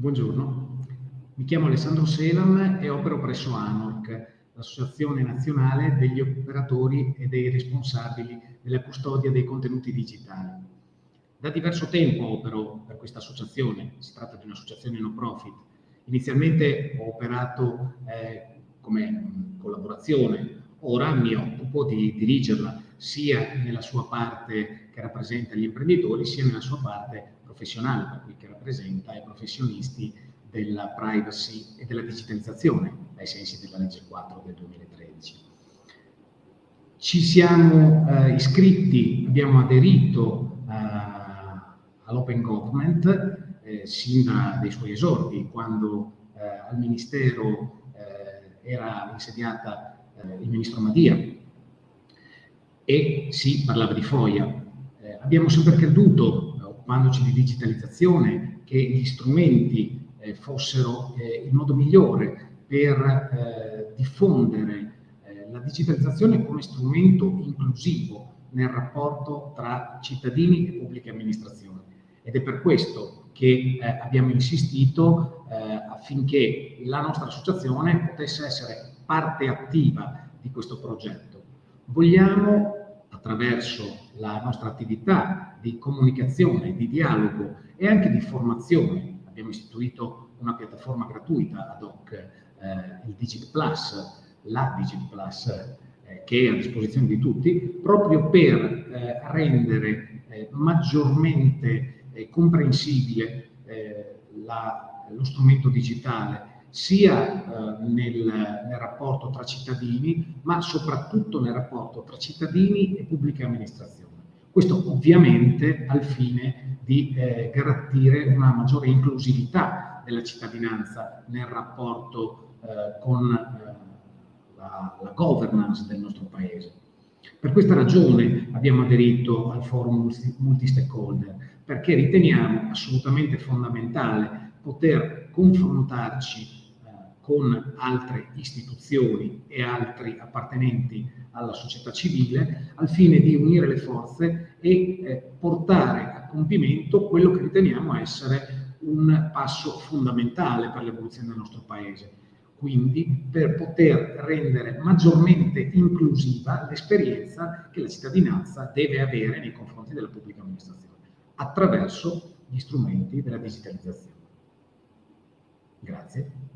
Buongiorno, mi chiamo Alessandro Selam e opero presso ANORC, l'Associazione Nazionale degli Operatori e dei Responsabili della Custodia dei Contenuti Digitali. Da diverso tempo opero per questa associazione, si tratta di un'associazione no profit. Inizialmente ho operato eh, come collaborazione, ora mi occupo di dirigerla sia nella sua parte che rappresenta gli imprenditori, sia nella sua parte professionale, per cui che rappresenta i professionisti della privacy e della digitalizzazione, ai sensi della legge 4 del 2013. Ci siamo eh, iscritti, abbiamo aderito eh, all'Open Government eh, sin dai suoi esordi, quando eh, al Ministero eh, era insediata eh, il Ministro Madia e si parlava di FOIA. Abbiamo sempre creduto occupandoci di digitalizzazione, che gli strumenti eh, fossero eh, il modo migliore per eh, diffondere eh, la digitalizzazione come strumento inclusivo nel rapporto tra cittadini e pubbliche amministrazioni. Ed è per questo che eh, abbiamo insistito eh, affinché la nostra associazione potesse essere parte attiva di questo progetto. Vogliamo attraverso la nostra attività di comunicazione, di dialogo e anche di formazione. Abbiamo istituito una piattaforma gratuita ad hoc, eh, il Digit Plus, la Digit Plus, eh, che è a disposizione di tutti, proprio per eh, rendere eh, maggiormente eh, comprensibile la, lo strumento digitale sia eh, nel, nel, rapporto tra cittadini, ma soprattutto nel rapporto tra cittadini e pubblica amministrazione. Questo ovviamente al fine di eh, garantire una maggiore inclusività della cittadinanza nel rapporto eh, con eh, la, la governance del nostro Paese. Per questa ragione abbiamo aderito al forum multi-stakeholder, perché riteniamo assolutamente fondamentale poter confrontarci con altre istituzioni e altri appartenenti alla società civile al fine di unire le forze e eh, portare a compimento quello che riteniamo essere un passo fondamentale per l'evoluzione del nostro Paese. Quindi per poter rendere maggiormente inclusiva l'esperienza che la cittadinanza deve avere nei confronti della pubblica amministrazione attraverso gli strumenti della digitalizzazione. Grazie.